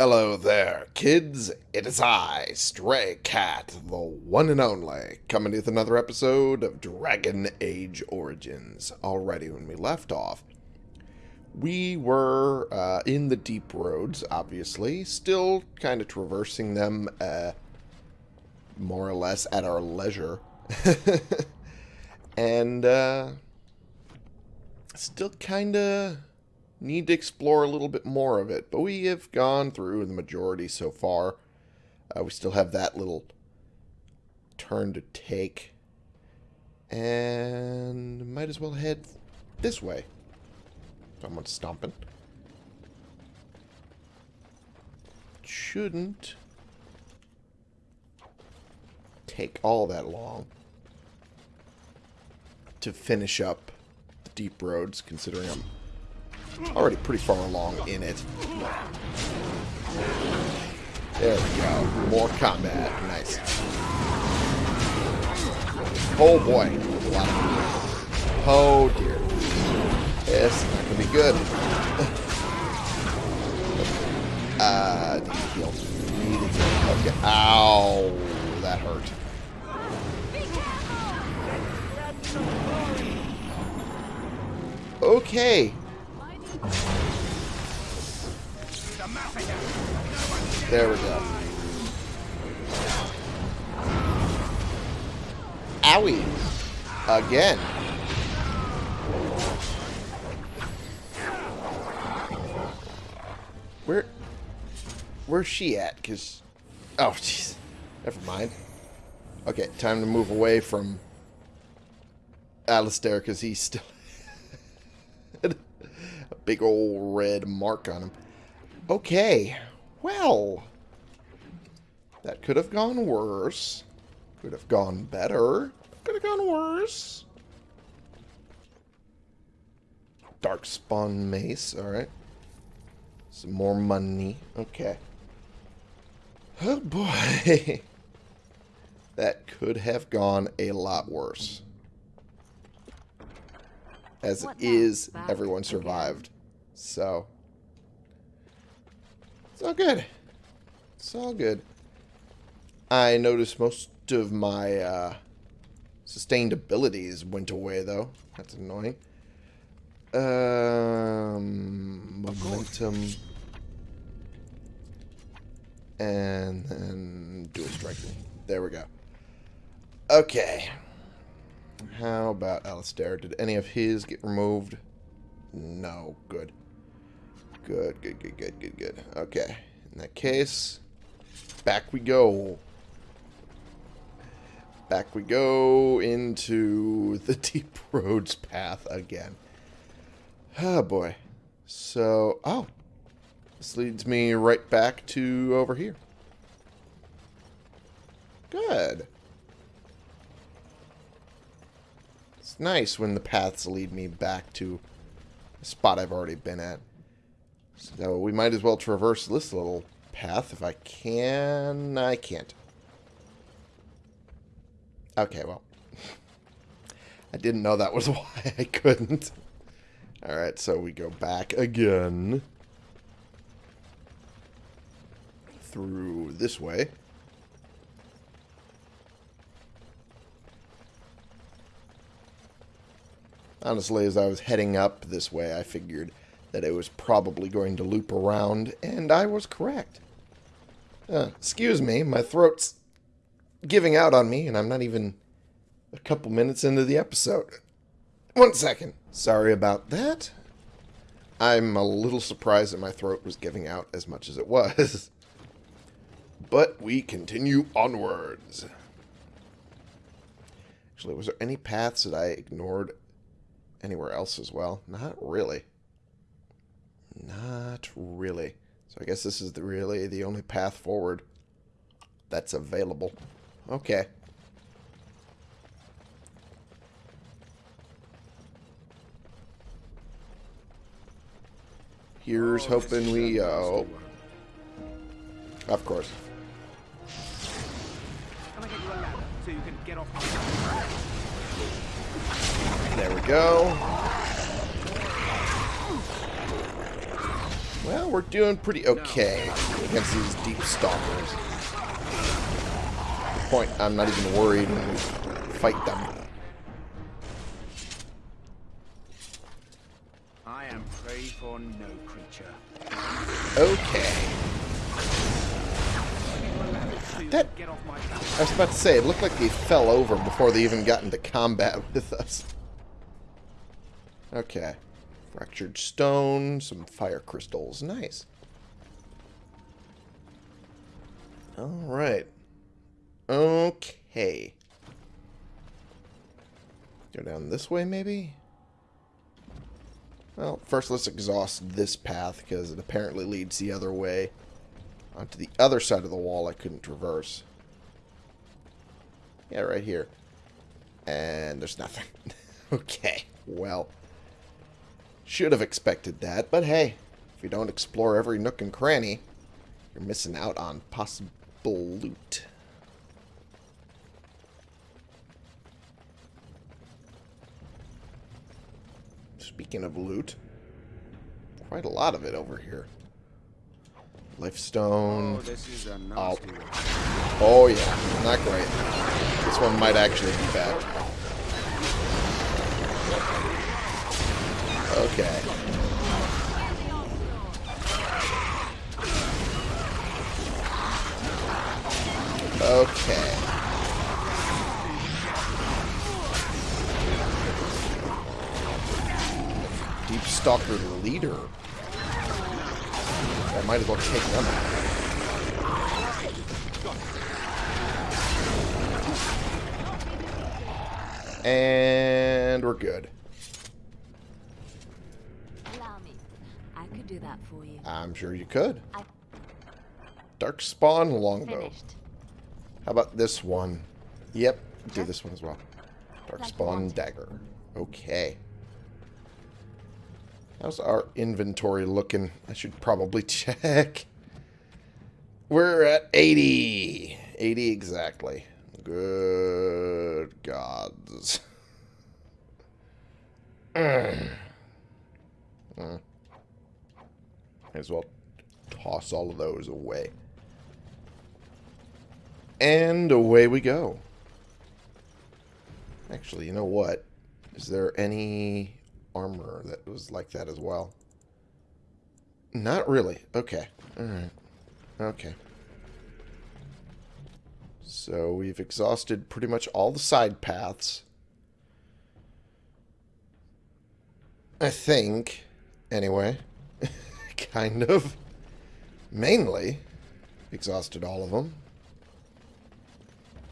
Hello there, kids. It is I, Stray Cat, the one and only, coming with another episode of Dragon Age Origins. Already, when we left off, we were uh, in the deep roads, obviously, still kind of traversing them uh, more or less at our leisure. and uh, still kind of need to explore a little bit more of it. But we have gone through the majority so far. Uh, we still have that little turn to take. And might as well head this way. Someone's stomping. Shouldn't take all that long to finish up the deep roads, considering I'm already pretty far along in it. There we go. More combat. Nice. Oh boy. Oh dear. This is not to be good. uh, need heal. To. Okay. Ow. That hurt. Okay. There we go. Owie. Again. Where... Where's she at? Because... Oh, jeez. Never mind. Okay, time to move away from Alistair because he's still... a big old red mark on him. Okay. Well. That could have gone worse. Could have gone better. Could have gone worse. Darkspawn mace. Alright. Some more money. Okay. Oh boy. that could have gone a lot worse. As it is, everyone survived. So, it's all good. It's all good. I noticed most of my uh, sustained abilities went away, though. That's annoying. Um, momentum. And then dual striking. There we go. Okay. How about Alistair? Did any of his get removed? No. Good. Good, good, good, good, good, good. Okay. In that case, back we go. Back we go into the Deep Roads path again. Oh, boy. So, oh. This leads me right back to over here. Good. Nice when the paths lead me back to a spot I've already been at. So we might as well traverse this little path if I can. I can't. Okay, well. I didn't know that was why I couldn't. Alright, so we go back again. Through this way. Honestly, as I was heading up this way, I figured that it was probably going to loop around, and I was correct. Uh, excuse me, my throat's giving out on me, and I'm not even a couple minutes into the episode. One second. Sorry about that. I'm a little surprised that my throat was giving out as much as it was. but we continue onwards. Actually, was there any paths that I ignored anywhere else as well? Not really. Not really. So I guess this is the, really the only path forward that's available. Okay. Here's oh, hoping we... Uh, oh. Of course. There we go. Well, we're doing pretty okay against these deep stalkers. the point, I'm not even worried when we fight them. I am prey for no creature. Okay. That. I was about to say, it looked like they fell over before they even got into combat with us. Okay. Fractured stone, some fire crystals. Nice. Alright. Okay. Go down this way, maybe? Well, first let's exhaust this path, because it apparently leads the other way. Onto the other side of the wall I couldn't traverse. Yeah, right here. And there's nothing. okay, well. Should have expected that, but hey, if you don't explore every nook and cranny, you're missing out on possible loot. Speaking of loot, quite a lot of it over here. Lifestone. Oh, this is a Oh. Oh yeah, not great. This one might actually be bad. Okay. Okay. Deep Stalker leader. I might as well take them out. And we're good. Allow me. I could do that for you. I'm sure you could. I Dark Spawn longbow. finished. How about this one? Yep, do this one as well. Dark Like Spawn dagger. Okay. How's our inventory looking? I should probably check. We're at 80. 80 exactly. Good gods. Mm. Mm. Might as well toss all of those away. And away we go. Actually, you know what? Is there any armor that was like that as well? Not really. Okay. Alright. Okay. So we've exhausted pretty much all the side paths. I think. Anyway. kind of. Mainly. Exhausted all of them.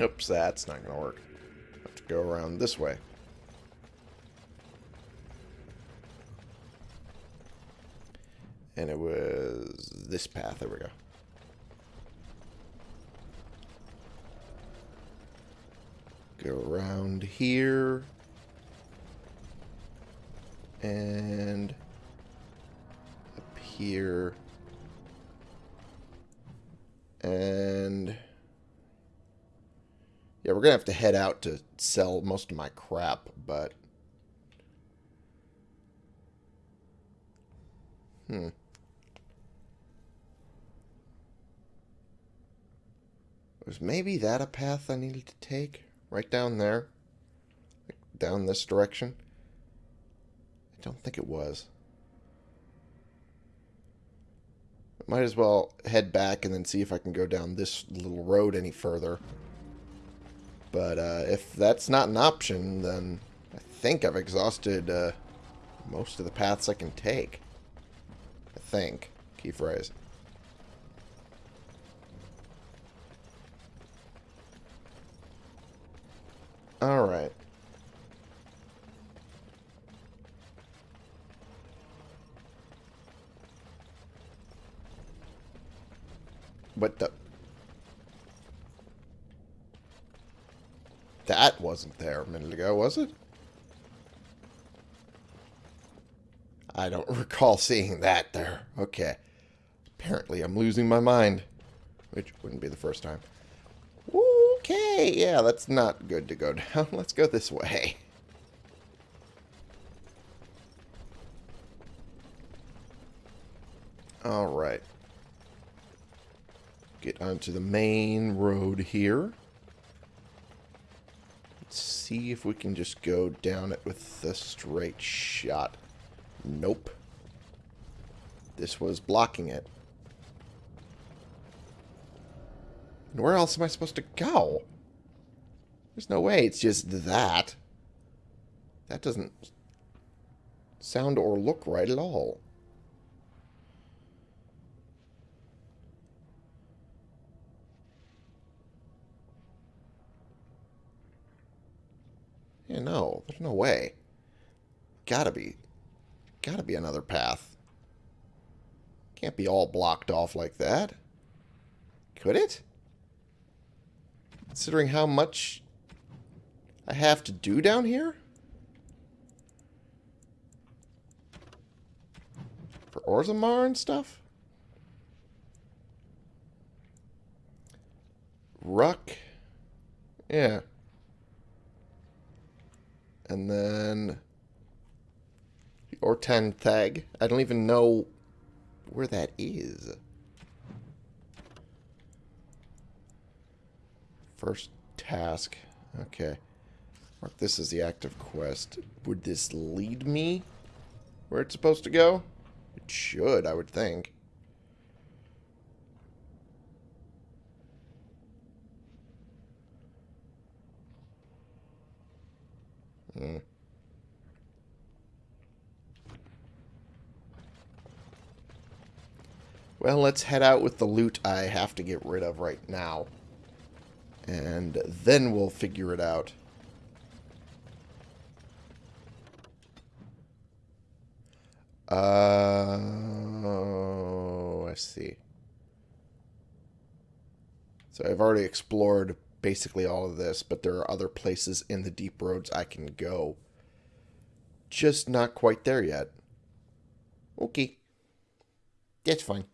Oops, that's not going to work. Have to go around this way. And it was this path. There we go. Go around here. And up here. And yeah, we're gonna have to head out to sell most of my crap, but hmm. Was maybe that a path I needed to take? Right down there? Like, down this direction? I don't think it was. Might as well head back and then see if I can go down this little road any further. But uh, if that's not an option, then I think I've exhausted uh, most of the paths I can take. I think. Key phrase. Alright. What the... That wasn't there a minute ago, was it? I don't recall seeing that there. Okay. Apparently I'm losing my mind. Which wouldn't be the first time. Okay, yeah, that's not good to go down. Let's go this way. Alright. Get onto the main road here. Let's see if we can just go down it with a straight shot. Nope. This was blocking it. Where else am I supposed to go? There's no way it's just that. That doesn't sound or look right at all. Yeah, no, there's no way. Gotta be. Gotta be another path. Can't be all blocked off like that. Could it? Considering how much I have to do down here? For Orzammar and stuff? Ruck. Yeah. And then... The Ortan Thaig. I don't even know where that is. First task. Okay. Mark this as the active quest. Would this lead me where it's supposed to go? It should, I would think. Hmm. Well, let's head out with the loot I have to get rid of right now. And then we'll figure it out. Uh, oh, I see. So I've already explored basically all of this, but there are other places in the deep roads I can go. Just not quite there yet. Okay. That's fine.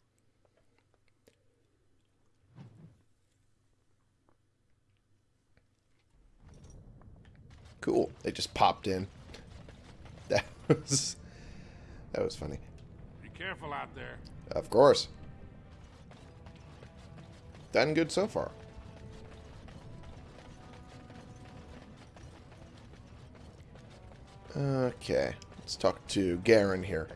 Cool. They just popped in. That was that was funny. Be careful out there. Of course. Done good so far. Okay. Let's talk to Garin here.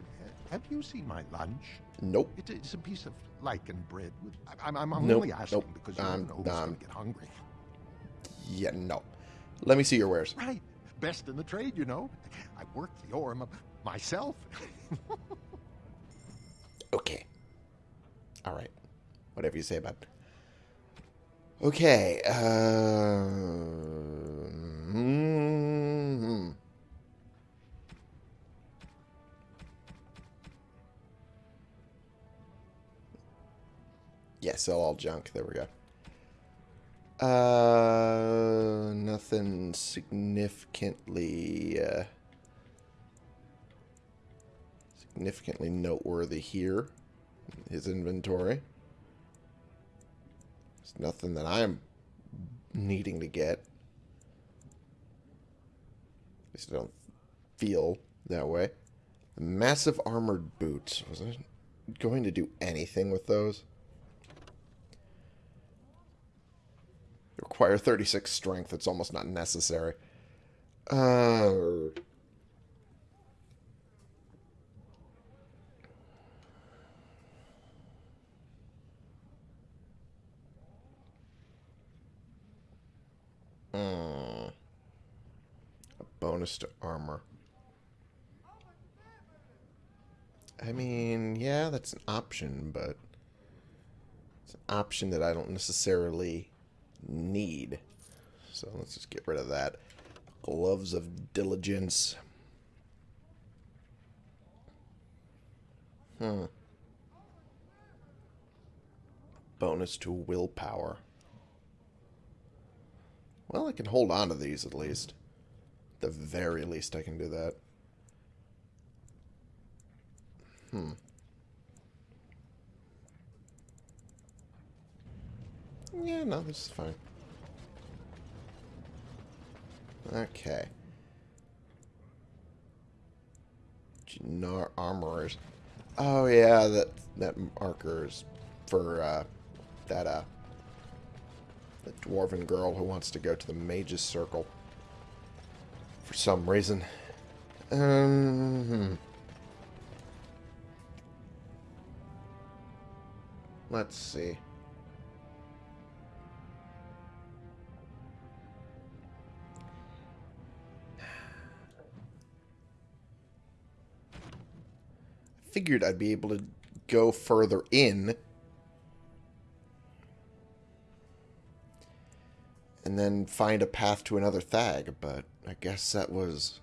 Have you seen my lunch? Nope. It, it's a piece of lichen bread. With, I, I'm, I'm, I'm Nope, only asking nope. because you Um, never know who's um, going to get hungry. Yeah, no. Let me see your wares. Right. Best in the trade, you know. I work the ore m- myself. Okay. All right. Whatever you say about it. Okay. Uh, mm, yeah, sell all junk. There we go. Uh, nothing significantly, uh, significantly noteworthy here. His inventory. There's nothing that I'm needing to get. At least I don't feel that way. Massive armored boots. Was I going to do anything with those? Require 36 strength. It's almost not necessary. Uh. A bonus to armor. I mean, yeah, that's an option, but it's an option that I don't necessarily need. So let's just get rid of that. Gloves of diligence. Hmm. Bonus to willpower. Well, I can hold on to these at least. At the very least, I can do that. Hmm. Yeah, no, this is fine. Okay. Gnar Armorers. Oh yeah, that that marker is for uh, that uh, the dwarven girl who wants to go to the mage's circle for some reason. Um, hmm. Let's see. Figured I'd be able to go further in. And then find a path to another thaig, but I guess that was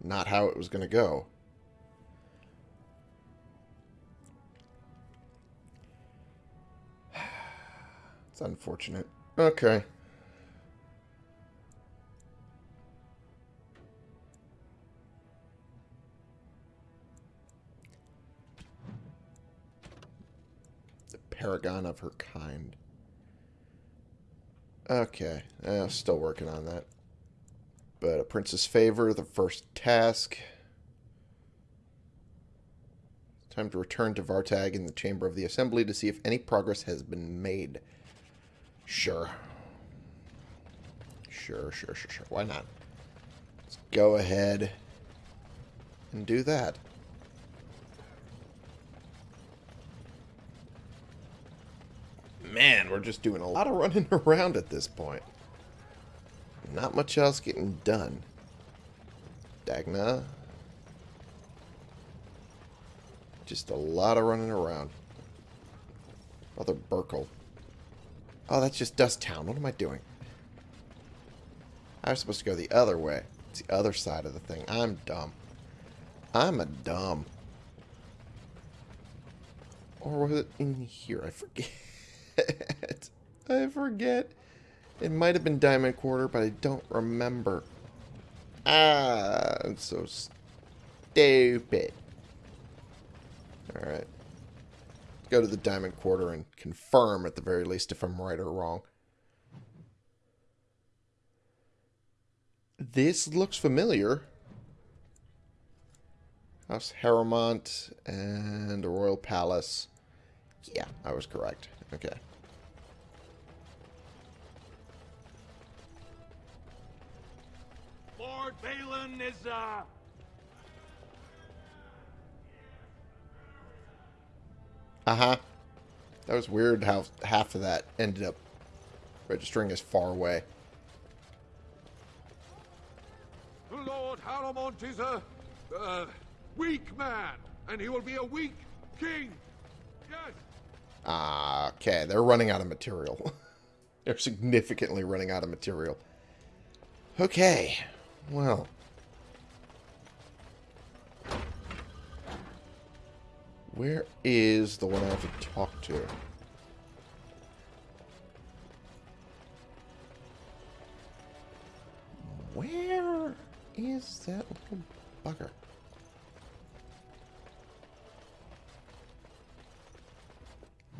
not how it was going to go. It's unfortunate. Okay. Paragon of her kind. Okay. Uh, still working on that. But a prince's favor, the first task. Time to return to Vartag in the Chamber of the Assembly to see if any progress has been made. Sure. Sure, sure, sure, sure. Why not? Let's go ahead and do that. Man, we're just doing a lot of running around at this point. Not much else getting done. Dagna. Just a lot of running around. Mother Burkle. Oh, that's just Dust Town. What am I doing? I was supposed to go the other way. It's the other side of the thing. I'm dumb. I'm a dumb. Or was it in here? I forget. I forget. It might have been Diamond Quarter, but I don't remember. Ah, I'm so stupid. Alright. Go to the Diamond Quarter and confirm, at the very least, if I'm right or wrong. This looks familiar. House Harrowmont and a Royal Palace. Yeah, I was correct. Okay. Lord Bhelen is, uh... Uh-huh. That was weird how half of that ended up registering as far away. Lord Harrowmont is a, uh, weak man, and he will be a weak king. Yes. Ah, okay. They're running out of material. They're significantly running out of material. Okay. Well. Where is the one I have to talk to? Where is that little bugger?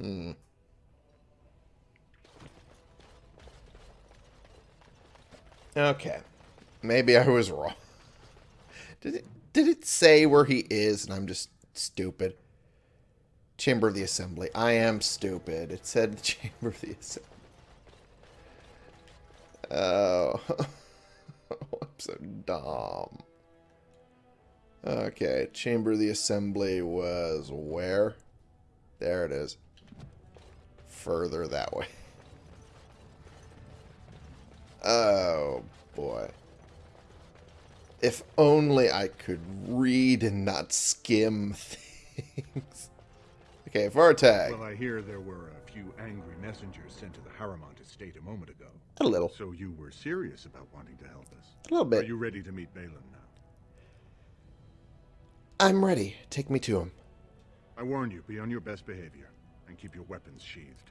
Hmm. Okay. Maybe I was wrong. Did it did it say where he is and I'm just stupid? Chamber of the Assembly. I am stupid. It said Chamber of the Assembly. Oh. I'm so dumb. Okay, Chamber of the Assembly was where? There it is. Further that way. Oh, boy. If only I could read and not skim things. Okay, Vartag. Well, I hear there were a few angry messengers sent to the Harrowmont estate a moment ago. A little. So you were serious about wanting to help us. A little bit. Are you ready to meet Bhelen now? I'm ready. Take me to him. I warn you, be on your best behavior and keep your weapons sheathed.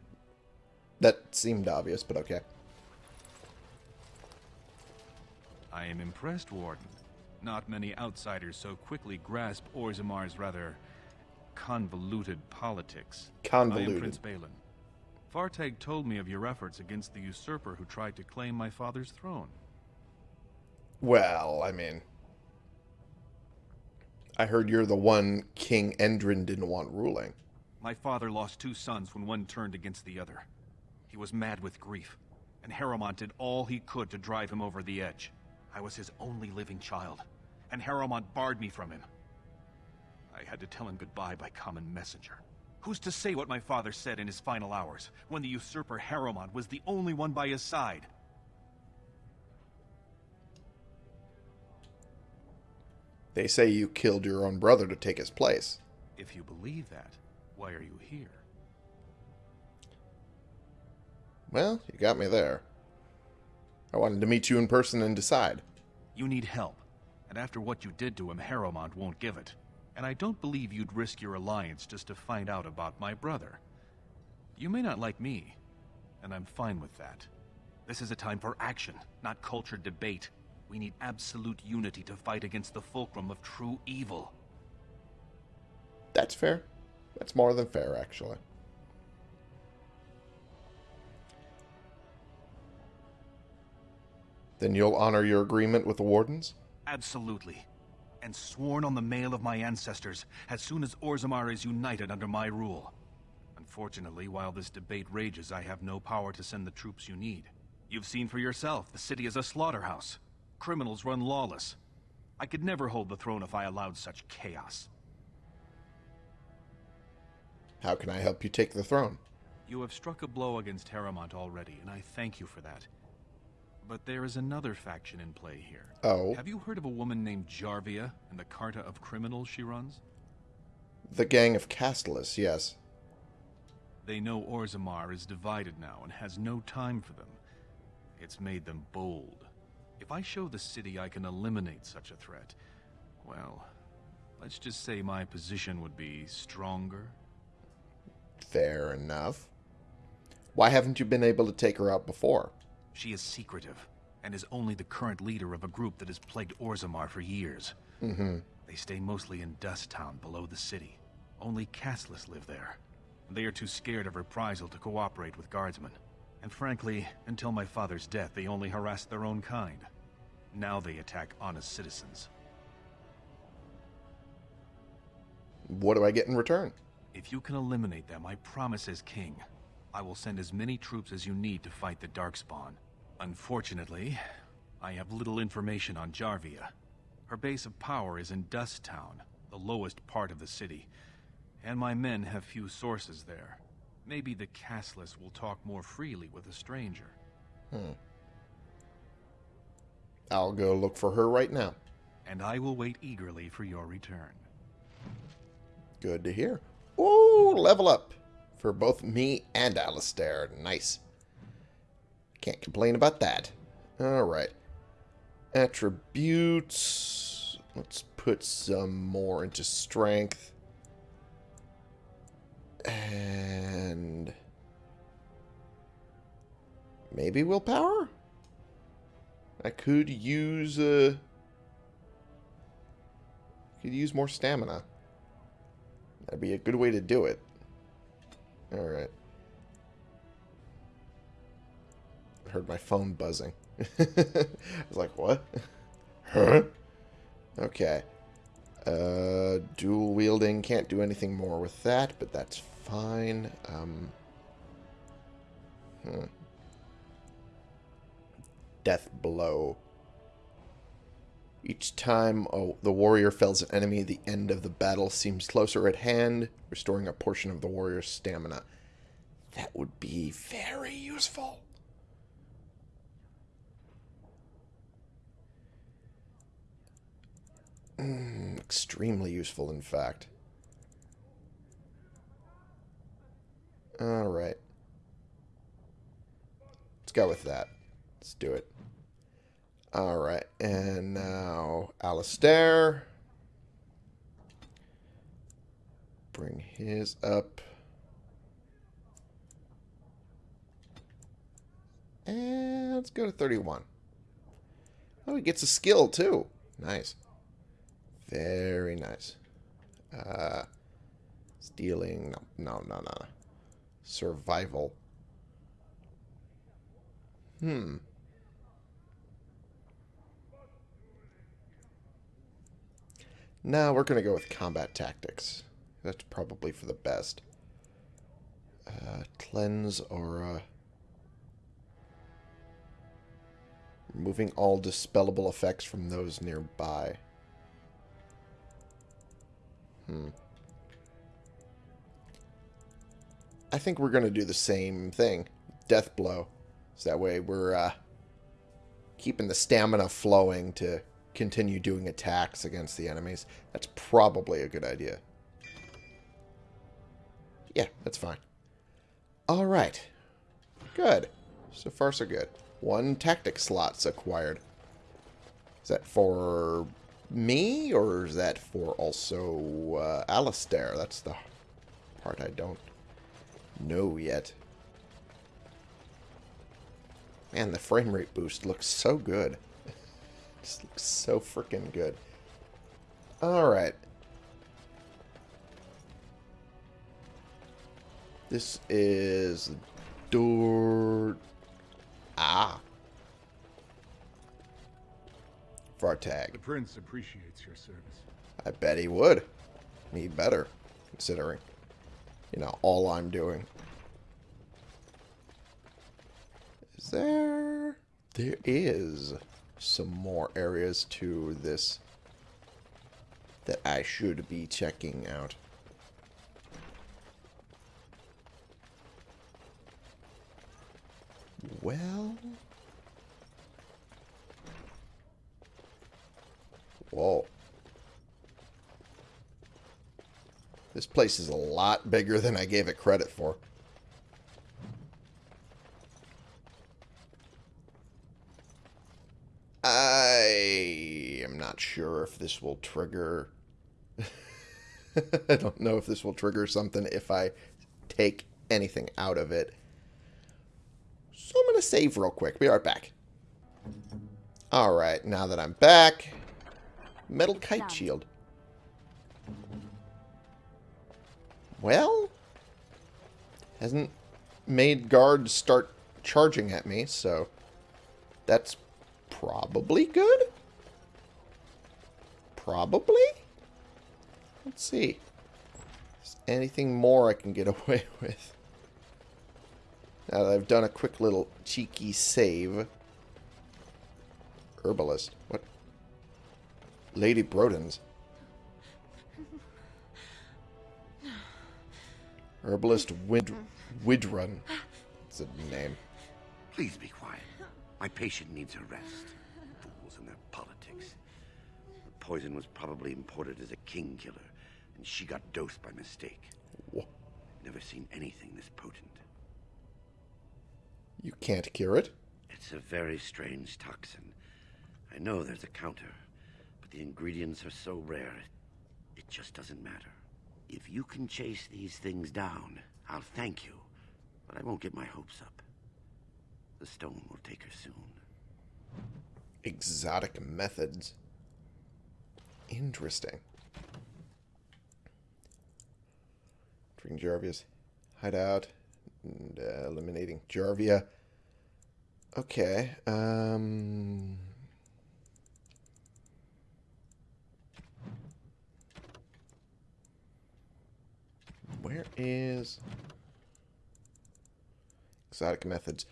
That seemed obvious, but okay. I am impressed, Warden. Not many outsiders so quickly grasp Orzammar's rather convoluted politics. I am Prince Bhelen. Vartag told me of your efforts against the usurper who tried to claim my father's throne. Well, I mean, I heard you're the one King Endrin didn't want ruling. My father lost two sons when one turned against the other. He was mad with grief, and Harrowmont did all he could to drive him over the edge. I was his only living child, and Harrowmont barred me from him. I had to tell him goodbye by common messenger. Who's to say what my father said in his final hours, when the usurper Harrowmont was the only one by his side? They say you killed your own brother to take his place. If you believe that, why are you here? Well, you got me there. I wanted to meet you in person and decide. You need help, and after what you did to him, Harrowmont won't give it. And I don't believe you'd risk your alliance just to find out about my brother. You may not like me, and I'm fine with that. This is a time for action, not cultured debate. We need absolute unity to fight against the fulcrum of true evil. That's fair. That's more than fair, actually. Then you'll honor your agreement with the Wardens? Absolutely. And sworn on the mail of my ancestors as soon as Orzammar is united under my rule. Unfortunately, while this debate rages, I have no power to send the troops you need. You've seen for yourself, the city is a slaughterhouse. Criminals run lawless. I could never hold the throne if I allowed such chaos. How can I help you take the throne? You have struck a blow against Harrowmont already, and I thank you for that. But there is another faction in play here. Oh, Have you heard of a woman named Jarvia and the Carta of Criminals she runs? the gang of Casteless, yes. They know Orzammar is divided now and has no time for them. It's made them bold. If I show the city I can eliminate such a threat, well, let's just say my position would be stronger. Fair enough. Why haven't you been able to take her out before? She is secretive, and is only the current leader of a group that has plagued Orzammar for years. Mm-hmm. They stay mostly in Dust Town below the city. Only Casteless live there. They are too scared of reprisal to cooperate with guardsmen. And frankly, until my father's death, they only harassed their own kind. Now they attack honest citizens. What do I get in return? If you can eliminate them, I promise as king, I will send as many troops as you need to fight the Darkspawn. Unfortunately, I have little information on Jarvia. Her base of power is in Dust Town, the lowest part of the city, and my men have few sources there. Maybe the Casteless will talk more freely with a stranger. Hmm. I'll go look for her right now. And I will wait eagerly for your return. Good to hear. Ooh, level up for both me and Alistair. Nice. Can't complain about that. Alright. Attributes. Let's put some more into strength. And... Maybe willpower? I could use, uh... Could use more stamina. That'd be a good way to do it. Alright. Heard my phone buzzing. I was like, what? huh? Okay. Uh, dual wielding. Can't do anything more with that, but that's fine. Um, hmm. Death blow. Each time the warrior fells an enemy, the end of the battle seems closer at hand, restoring a portion of the warrior's stamina. That would be very useful. Mm, extremely useful, in fact. Alright. Let's go with that. Let's do it. Alright, and now Alistair. Bring his up. And let's go to 31. Oh, he gets a skill too. Nice. Very nice. Uh, stealing. No, no, no, no. Survival. Hmm. No, we're going to go with combat tactics. That's probably for the best. Uh, cleanse aura. Removing all dispellable effects from those nearby. Hmm. I think we're going to do the same thing. Death blow. So that way we're uh, keeping the stamina flowing to continue doing attacks against the enemies. That's probably a good idea. Yeah, that's fine. All right. Good. So far, so good. One tactic slot's acquired. Is that for me, or is that for also uh, Alistair? That's the part I don't know yet. Man, the frame rate boost looks so good. Just looks so freaking good. Alright. This is door... Ah. for Vartag. The prince appreciates your service. I bet he would. Me better, considering, you know, all I'm doing. Is there... There is some more areas to this that I should be checking out. Well... Whoa. This place is a lot bigger than I gave it credit for. I am not sure if this will trigger... I don't know if this will trigger something if I take anything out of it. So I'm going to save real quick. Be right back. Alright, now that I'm back... Metal kite shield. Well, hasn't made guards start charging at me, so that's probably good. Probably? Let's see. Is anything more I can get away with? Now that I've done a quick little cheeky save. Herbalist. What? Lady Broden's. Herbalist Wid Widrun. It's a name. Please be quiet. My patient needs a rest. Poison was probably imported as a king killer, and she got dosed by mistake. Wha- Never seen anything this potent. You can't cure it? It's a very strange toxin. I know there's a counter, but the ingredients are so rare, it, it just doesn't matter. If you can chase these things down, I'll thank you, but I won't get my hopes up. The stone will take her soon. Exotic methods. Interesting. Treating Jarvia's hideout and uh, eliminating Jarvia. Okay. Um. Where is exotic methods?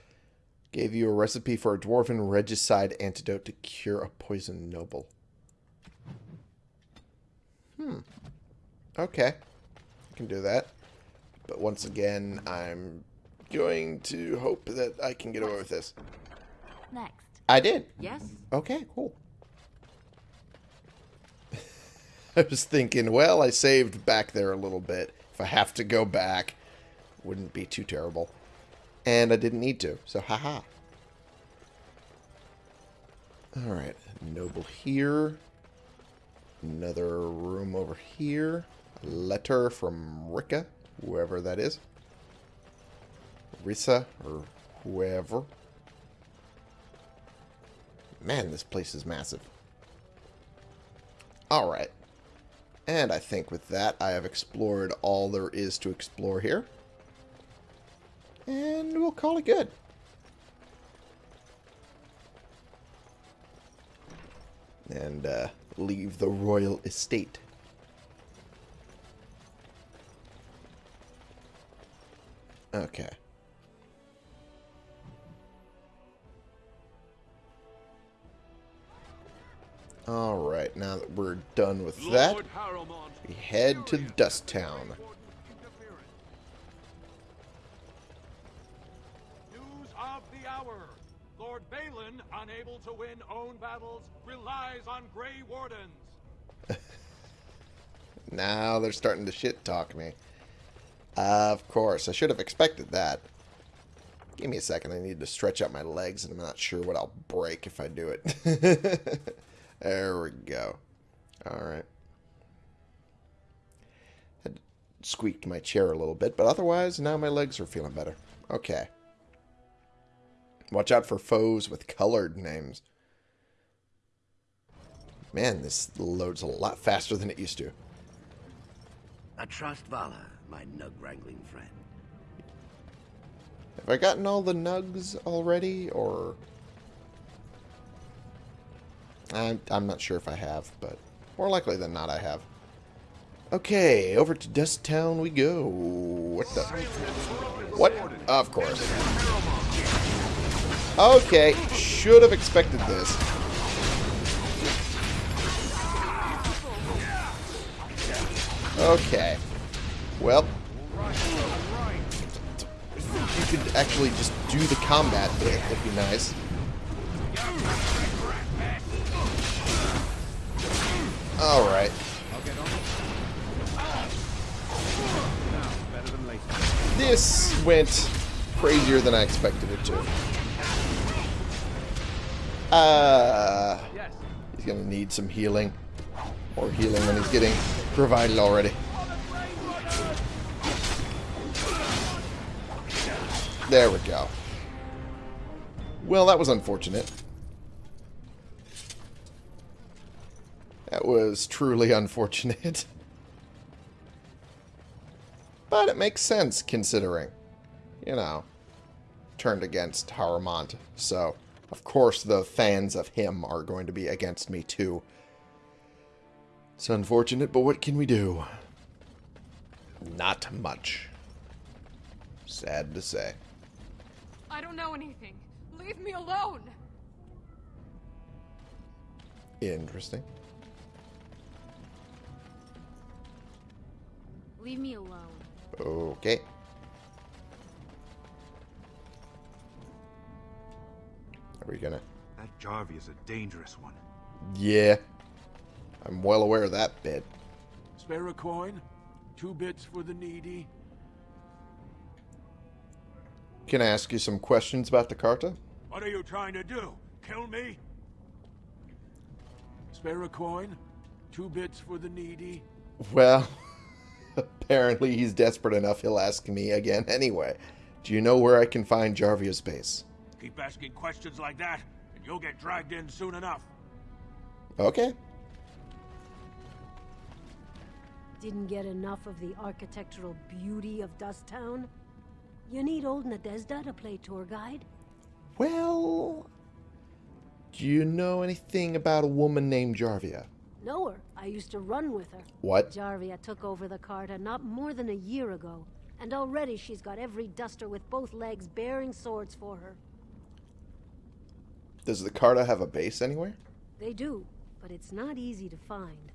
Gave you a recipe for a dwarven regicide antidote to cure a poison noble. Hmm. Okay. I can do that. But once again, I'm going to hope that I can get away with this. Next. I did. Yes? Okay, cool. I was thinking, well, I saved back there a little bit. If I have to go back, wouldn't be too terrible. And I didn't need to, so haha. Alright, noble here. Another room over here. Letter from Rica, whoever that is. Risa, or whoever. Man, this place is massive. Alright. And I think with that, I have explored all there is to explore here. And we'll call it good. And uh, leave the royal estate. Okay. Alright, now that we're done with that, we head to Dust Town. News of the hour. Lord Bhelen, unable to win own battles, relies on Grey Wardens. Now they're starting to shit talk me. Of course, I should have expected that. Give me a second, I need to stretch out my legs, and I'm not sure what I'll break if I do it. there we go. Alright. Had squeaked my chair a little bit, but otherwise, now my legs are feeling better. Okay. Watch out for foes with colored names. Man, this loads a lot faster than it used to. I trust Vala, my nug-wrangling friend. Have I gotten all the nugs already, or... I'm, I'm not sure if I have, but more likely than not I have. Okay, over to Dust Town we go. What the... What? Of course. Okay, should have expected this. Okay. Well, you could actually just do the combat bit, that'd be nice. Alright. This went crazier than I expected it to. Uh, he's gonna need some healing. More healing than he's getting provided already. There we go. Well, that was unfortunate. That was truly unfortunate. But it makes sense, considering, you know, turned against Harrowmont. So, of course, the fans of him are going to be against me, too. It's unfortunate, but what can we do? Not much. Sad to say. I don't know anything. Leave me alone. Interesting. Leave me alone. Okay. Are we gonna... That Jarvia is a dangerous one. Yeah. I'm well aware of that bit. Spare a coin? Two bits for the needy? Can I ask you some questions about the Carta? What are you trying to do? Kill me? Spare a coin? Two bits for the needy? Well, apparently he's desperate enough he'll ask me again anyway. Do you know where I can find Jarvia's base? Keep asking questions like that, and you'll get dragged in soon enough. Okay. Didn't get enough of the architectural beauty of Dust Town? You need old Nadezda to play tour guide? Well, do you know anything about a woman named Jarvia? Know her. I used to run with her. What? Jarvia took over the Carta not more than a year ago, and already she's got every duster with both legs bearing swords for her. Does the Carta have a base anywhere? They do, but it's not easy to find.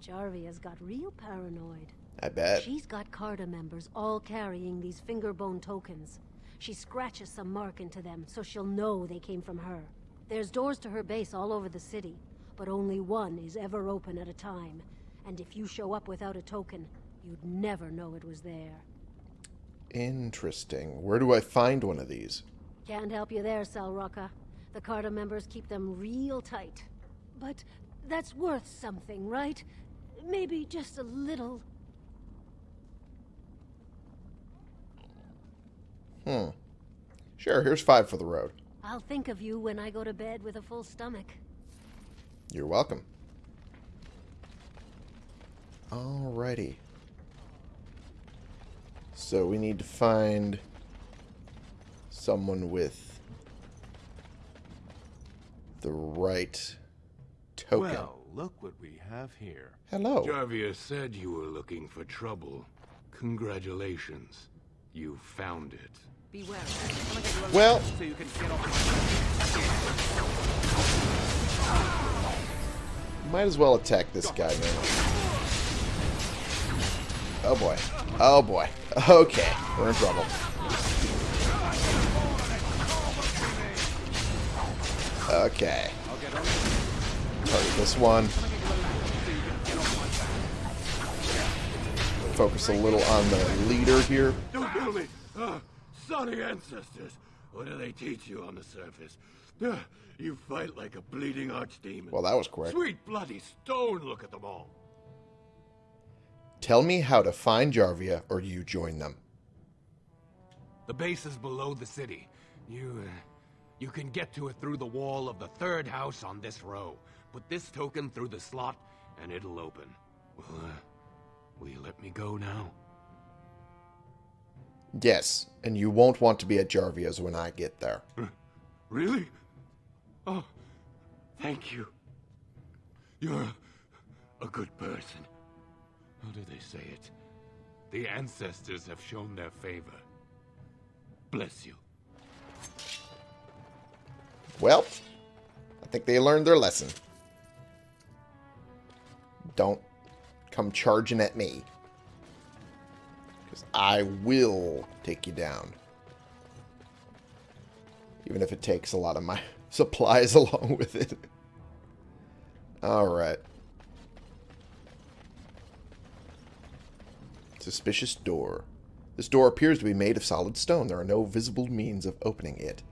Jarvia's got real paranoid. I bet. She's got Carta members all carrying these fingerbone tokens. She scratches some mark into them so she'll know they came from her. There's doors to her base all over the city, but only one is ever open at a time. And if you show up without a token, you'd never know it was there. Interesting. Where do I find one of these? Can't help you there, salroka. The Carta members keep them real tight. But that's worth something, right? Maybe just a little. Hmm. Sure, here's five for the road. I'll think of you when I go to bed with a full stomach. You're welcome. Alrighty. So we need to find someone with the right token. Well, look what we have here. Hello. Jarvia said you were looking for trouble. Congratulations. You found it. Beware. Well- so you can get off Might as well attack this guy, man. Oh boy. Oh boy. Okay. We're in trouble. Okay. Target this one. Focus a little on the leader here. Don't kill me! Ah, Sonny ancestors! What do they teach you on the surface? Ah, you fight like a bleeding archdemon. Well, that was quick. Sweet bloody stone, look at them all. Tell me how to find Jarvia, or you join them. The base is below the city. You, uh, you can get to it through the wall of the third house on this row. Put this token through the slot, and it'll open. Well, uh, will you let me go now? Yes, and you won't want to be at Jarvia's when I get there. Really? Oh, thank you. You're a, a good person. How do they say it? The ancestors have shown their favor. Bless you. Well, I think they learned their lesson. Don't come charging at me. Because I will take you down. Even if it takes a lot of my supplies along with it. Alright. Suspicious door. This door appears to be made of solid stone. There are no visible means of opening it.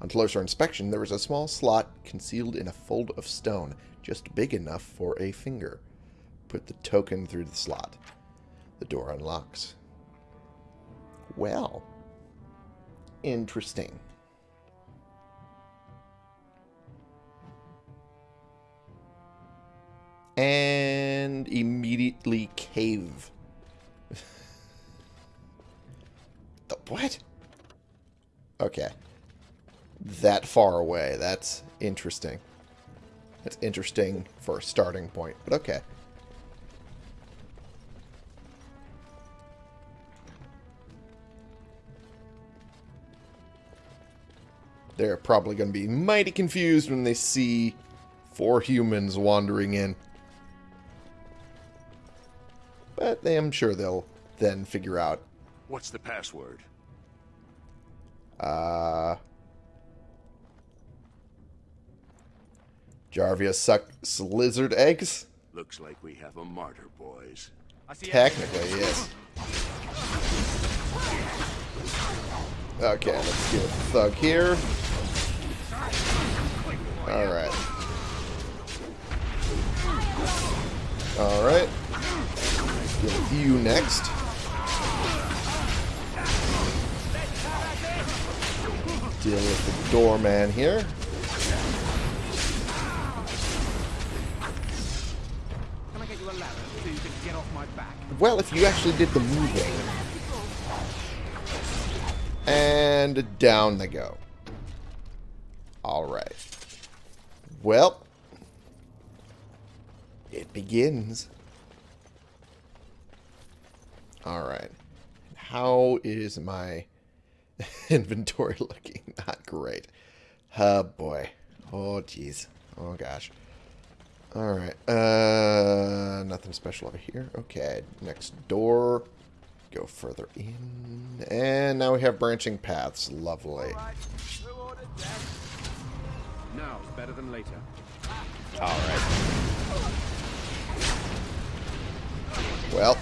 On closer inspection, there is a small slot concealed in a fold of stone, just big enough for a finger. Put the token through the slot. The door unlocks. Well. Interesting. And immediately cave. the what? Okay that far away. That's interesting. That's interesting for a starting point, but okay. They're probably going to be mighty confused when they see four humans wandering in. But they, I'm sure they'll then figure out. What's the password? Uh, Jarvia sucks lizard eggs? Looks like we have a martyr, boys. Technically, yes. Okay, let's get a thug here. Alright. Alright. Deal with you next. Deal with the doorman here. Well, if you actually did the moving. And down they go. Alright. Well. It begins. Alright. How is my inventory looking? Not great. Oh, boy. Oh, jeez. Oh, gosh. Alright. Uh, nothing special over here. Okay. Next door. Go further in. And now we have branching paths. Lovely. Now's better than later. Alright. Well.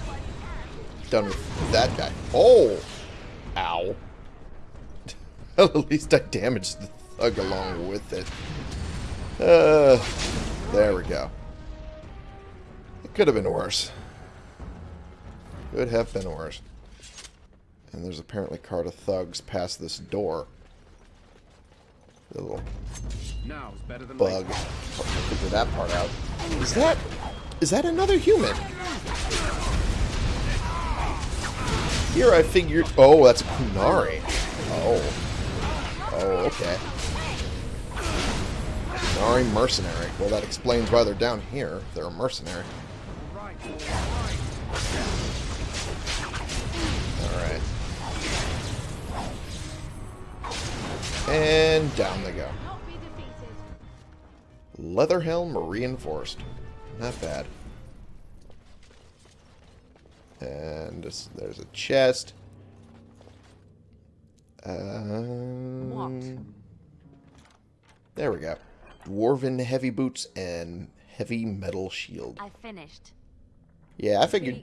Done with that guy. Oh! Ow. At least I damaged the thug along with it. Uh... There we go. It could have been worse. Could have been worse. And there's apparently a cart of thugs past this door. The little Now's better than bug. Figure that part out. Is that is that another human? Here I figured oh that's Qunari. Oh. Oh, okay. Sorry, mercenary. Well, that explains why they're down here. They're a mercenary. Alright. And down they go. Leather helm reinforced. Not bad. And this, there's a chest. Um, there we go. Dwarven heavy boots and heavy metal shield. I finished. Yeah, I figured.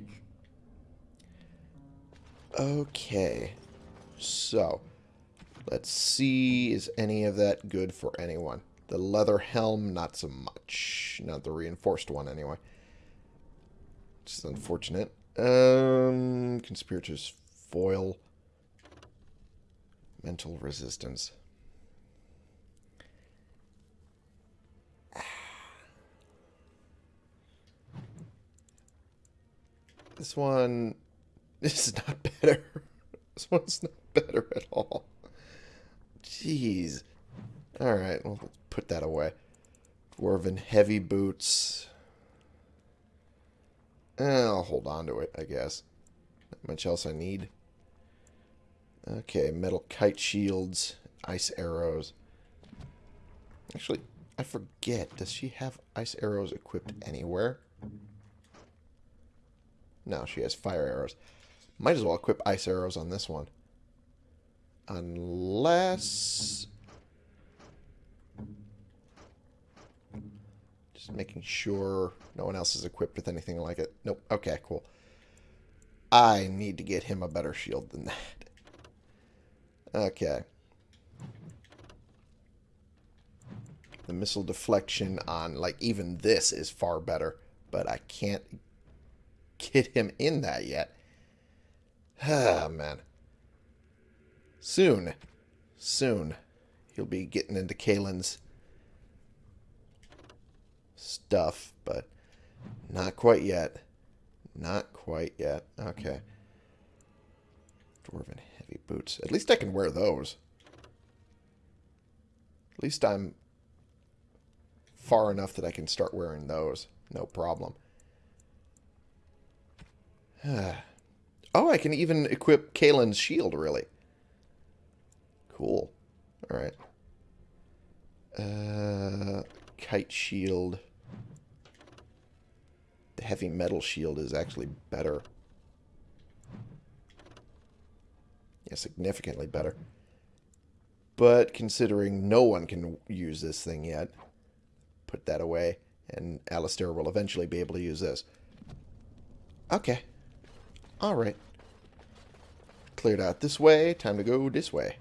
Okay. So, let's see, is any of that good for anyone? The leather helm, not so much. Not the reinforced one, anyway. It's unfortunate. Um, conspirators foil. Mental resistance. This one this is not better. This one's not better at all. Jeez. Alright, well, let's put that away. Dwarven heavy boots. Eh, I'll hold on to it, I guess. Not much else I need. Okay, metal kite shields, ice arrows. Actually, I forget. Does she have ice arrows equipped anywhere? No, she has fire arrows. Might as well equip ice arrows on this one. Unless... Just making sure no one else is equipped with anything like it. Nope. Okay, cool. I need to get him a better shield than that. Okay. The missile deflection on, like, even this is far better. But I can't get him in that yet. Ah, man. Soon. Soon. He'll be getting into Cailan's stuff, but not quite yet. Not quite yet. Okay. Dwarven heavy boots. At least I can wear those. At least I'm far enough that I can start wearing those. No problem. oh, I can even equip Cailan's shield, really. Cool. Alright. Uh, kite shield. The heavy metal shield is actually better. Yeah, significantly better. But considering no one can use this thing yet, put that away, and Alistair will eventually be able to use this. Okay. Alright. Cleared out this way, time to go this way.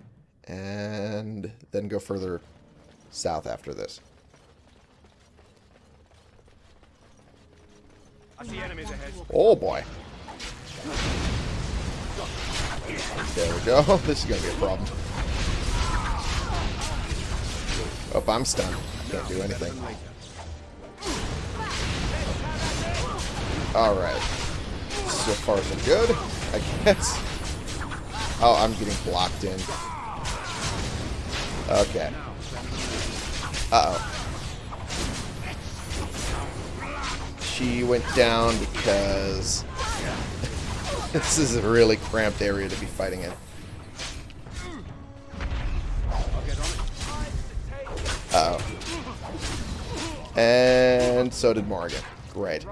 And then go further south after this. I enemies ahead. Oh boy. There we go. This is going to be a problem. Oh, I'm stunned. I can't do anything. Alright. So far so good, I guess. Oh, I'm getting blocked in. Okay. Uh-oh. She went down because this is a really cramped area to be fighting in. Uh oh And so did Morgan. Great.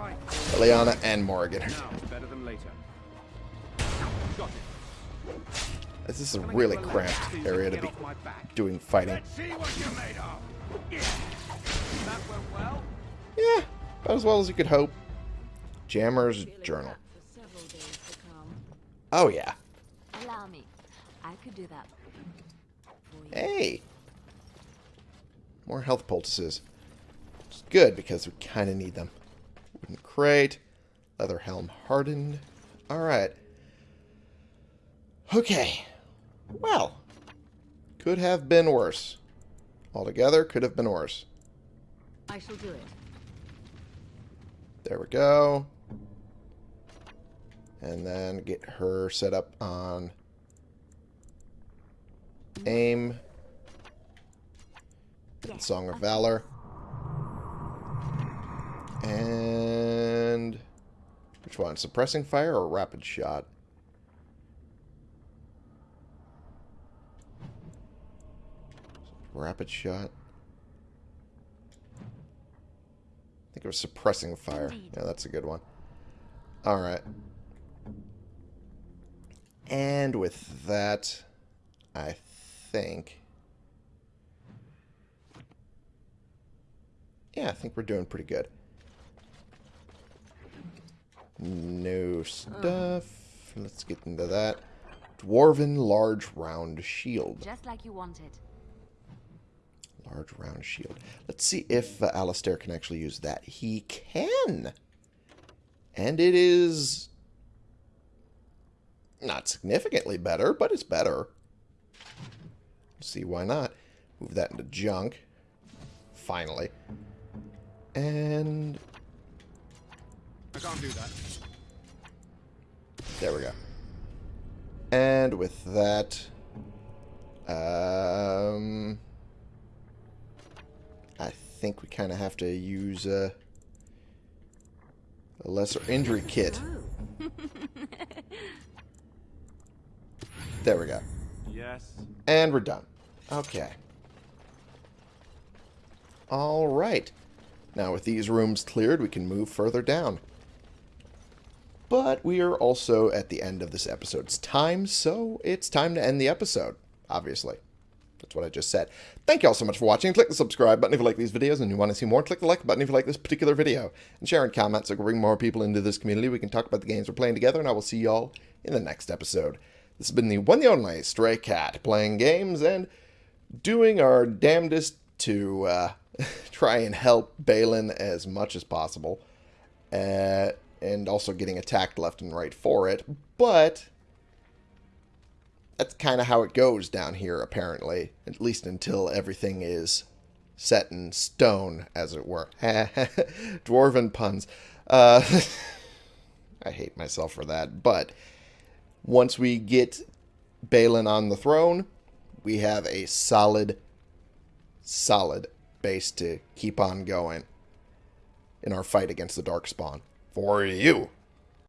Eliana and Morgan. This is a really cramped area to be doing fighting. Yeah, about as well as you could hope. Jammer's Journal. Oh, yeah. Allow me. I could do that. Hey! More health poultices. Which is good, because we kind of need them. Wooden crate. Leather helm hardened. Alright. Okay. Well. Could have been worse. Altogether, could have been worse. I shall do it. There we go. And then get her set up on aim. And Song of Valor. And... Which one? Suppressing fire or rapid shot? Rapid shot. I think it was suppressing fire. Yeah, that's a good one. Alright. And with that, I think... Yeah, I think we're doing pretty good. No stuff. Let's get into that. Dwarven large round shield. Just like you wanted. Large round shield. Let's see if uh, Alistair can actually use that. He can! And it is... Not significantly better, but it's better. See why not. Move that into junk. Finally. And... I can't do that. There we go. And with that... Um... I think we kind of have to use uh, a lesser injury kit. There we go. Yes. And we're done. Okay. Alright. Now with these rooms cleared, we can move further down. But we are also at the end of this episode's time, so it's time to end the episode, obviously. That's what I just said. Thank you all so much for watching. Click the subscribe button if you like these videos and you want to see more. Click the like button if you like this particular video. And share and comment so we can bring more people into this community. We can talk about the games we're playing together, and I will see you all in the next episode. This has been the one and only Stray Cat, playing games and doing our damnedest to uh, try and help Bhelen as much as possible. Uh, and also getting attacked left and right for it. But that's kind of how it goes down here, apparently. At least until everything is set in stone, as it were. Dwarven puns. Uh, I hate myself for that. But once we get Bhelen on the throne, we have a solid, solid base to keep on going in our fight against the Darkspawn. For you.